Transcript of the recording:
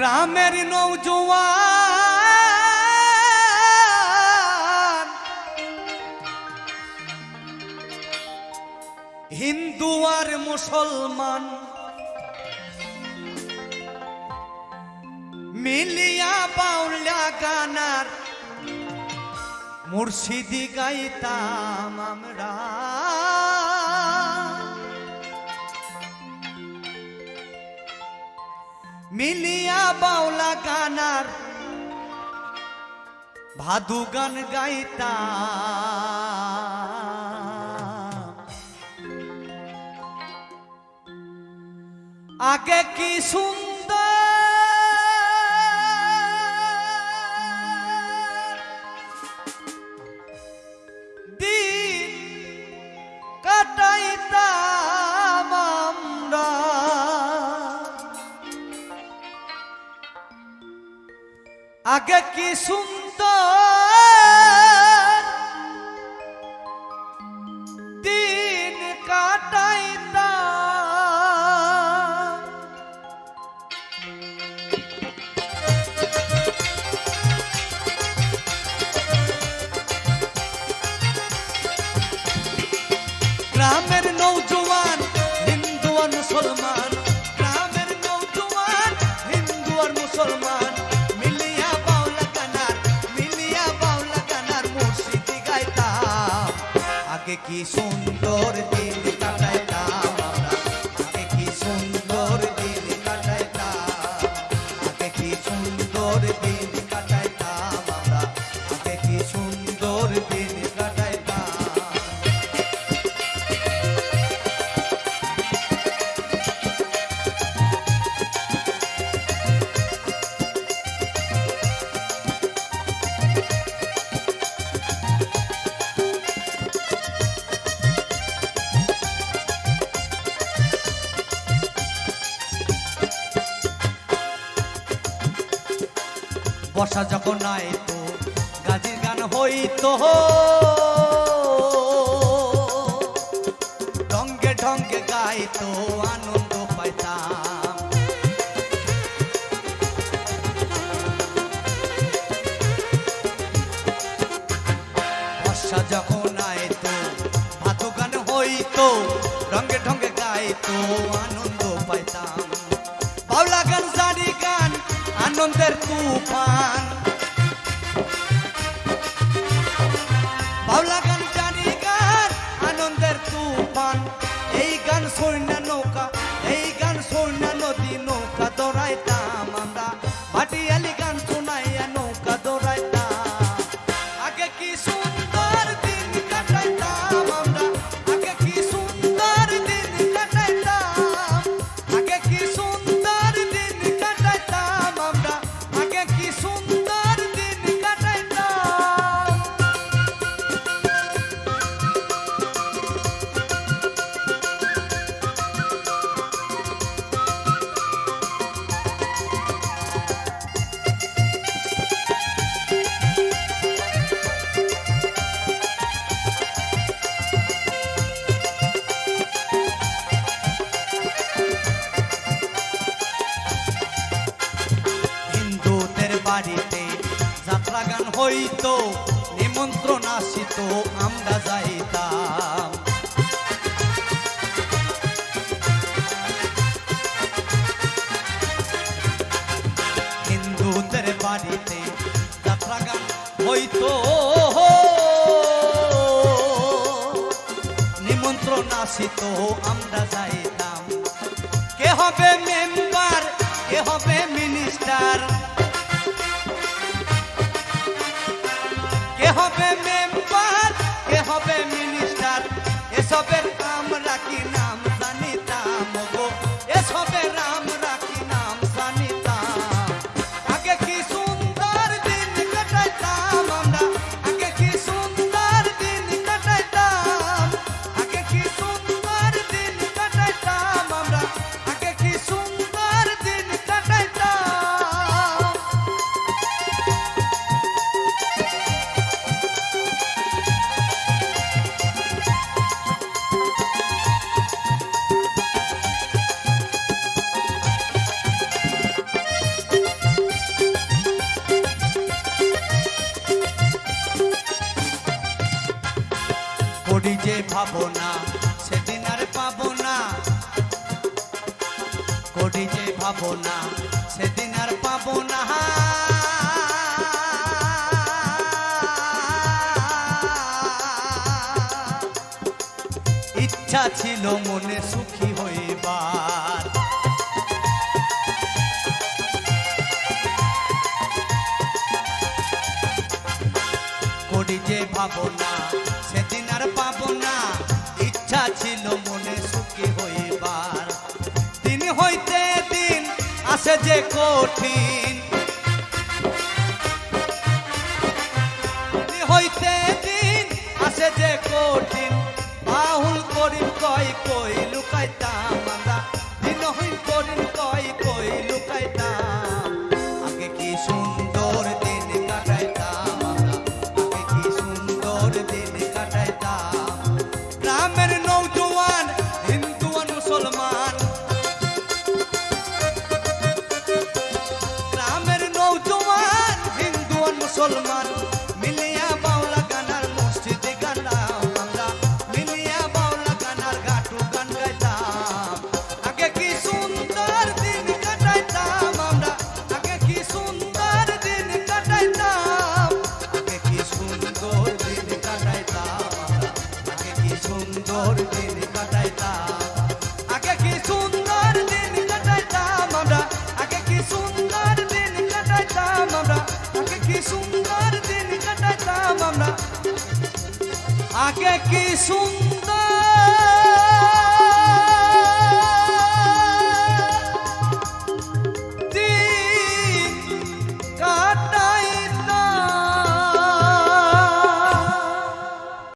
গ্রামের নৌজওয়ান হিন্দু আর মুসলমান মিলিয়া বাউলা গানার মুর্শিদি গাইতাম আমরা। মিলিয়া বাউলা গানার ভাদু গান গাইতা। আগে কি সুন্দর আগে কি সুন্দর? দিন কাটাইতাম। গ্রামের নৌজওয়ান হিন্দু মুসলমান বর্ষা যখন আইতো গাজির গান হইতো ঢঙ্গে ঢঙ্গে গাইতো, আনন্দ পাইতাম। বর্ষা যখন আইতো ভাতো গান হইতো রঙ্গে ঢঙ্গে গাইতো, আনন্দ পাইতাম। আনন্দের তুফান। বাউলা গান জারি গান আনন্দের তুফান। এই গান সৈন্য নৌকা। হইতো, নিমন্ত্রণ আসিত, আমরা যাইতাম। হিন্দুদের বাড়িতে যাত্রা গান নিমন্ত্রণ আসিত, আমরা যাইতাম। কে হবে মেম্বার? saber ভাবো না সেদিন আর পাবো না। করি যে ভাবো না সেদিন আর পাবো না। ইচ্ছা ছিল মনে সুখী হইবার। করি যে ভাবো না সেদিন আর পাবো না। ইচ্ছা ছিল মনে সুখী হইবার। দিন হইতে দিন আসে যে কঠিন। হইতে দিন আসে যে কঠিন। বাহুল করিম কয় কই মুসলমান সুন্দর দিন কাটাইতাম আমরা আগে কি সুন্দর